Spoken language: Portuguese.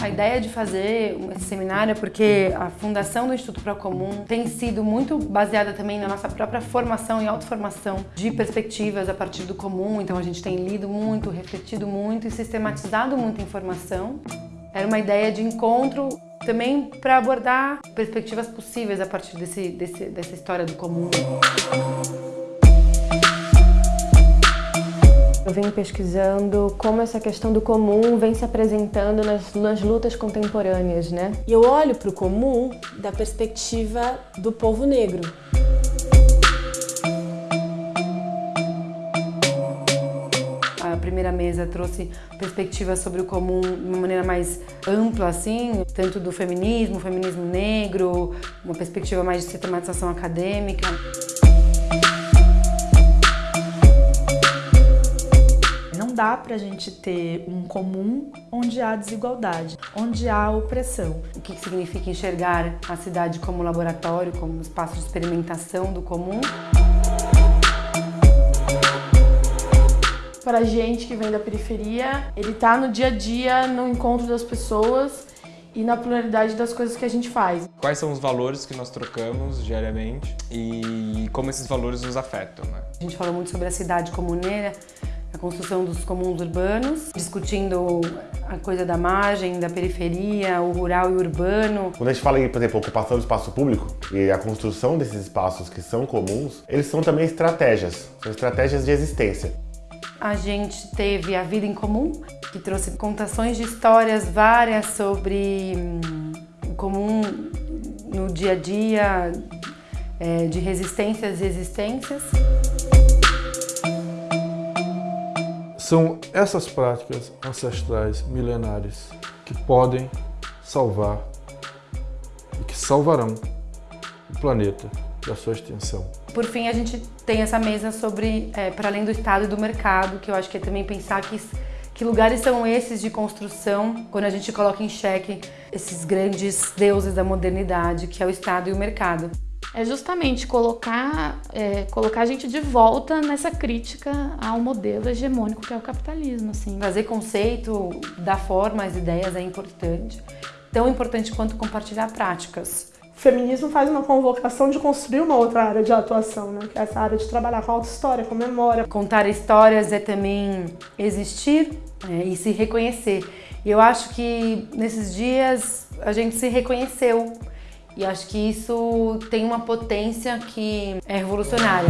A ideia de fazer esse seminário é porque a fundação do Instituto Procomum tem sido muito baseada também na nossa própria formação e autoformação de perspectivas a partir do comum, então a gente tem lido muito, refletido muito e sistematizado muita informação. Era uma ideia de encontro também para abordar perspectivas possíveis a partir desse, desse, dessa história do comum. Venho pesquisando como essa questão do comum vem se apresentando nas, nas lutas contemporâneas, né? E eu olho para o comum da perspectiva do povo negro. A primeira mesa trouxe perspectivas sobre o comum de uma maneira mais ampla, assim, tanto do feminismo, feminismo negro, uma perspectiva mais de sistematização acadêmica. Dá para a gente ter um comum onde há desigualdade, onde há opressão. O que significa enxergar a cidade como laboratório, como espaço de experimentação do comum? Para a gente que vem da periferia, ele está no dia a dia, no encontro das pessoas e na pluralidade das coisas que a gente faz. Quais são os valores que nós trocamos diariamente e como esses valores nos afetam, né? A gente falou muito sobre a cidade comuneira, a construção dos comuns urbanos, discutindo a coisa da margem, da periferia, o rural e o urbano. Quando a gente fala em, por exemplo, ocupação do espaço público e a construção desses espaços que são comuns, eles são também estratégias, são estratégias de existência. A gente teve a Vida em Comum, que trouxe contações de histórias várias sobre hum, o comum no dia a dia, é, de resistências e existências. São essas práticas ancestrais milenares que podem salvar e que salvarão o planeta e a sua extensão. Por fim, a gente tem essa mesa sobre, é, para além do Estado e do mercado, que eu acho que é também pensar que, que lugares são esses de construção quando a gente coloca em xeque esses grandes deuses da modernidade, que é o Estado e o mercado é justamente colocar, é, colocar a gente de volta nessa crítica ao modelo hegemônico que é o capitalismo. Assim. Fazer conceito, dar forma às ideias é importante, tão importante quanto compartilhar práticas. O feminismo faz uma convocação de construir uma outra área de atuação, né? que é essa área de trabalhar com auto-história, com memória. Contar histórias é também existir é, e se reconhecer. E eu acho que nesses dias a gente se reconheceu e acho que isso tem uma potência que é revolucionária.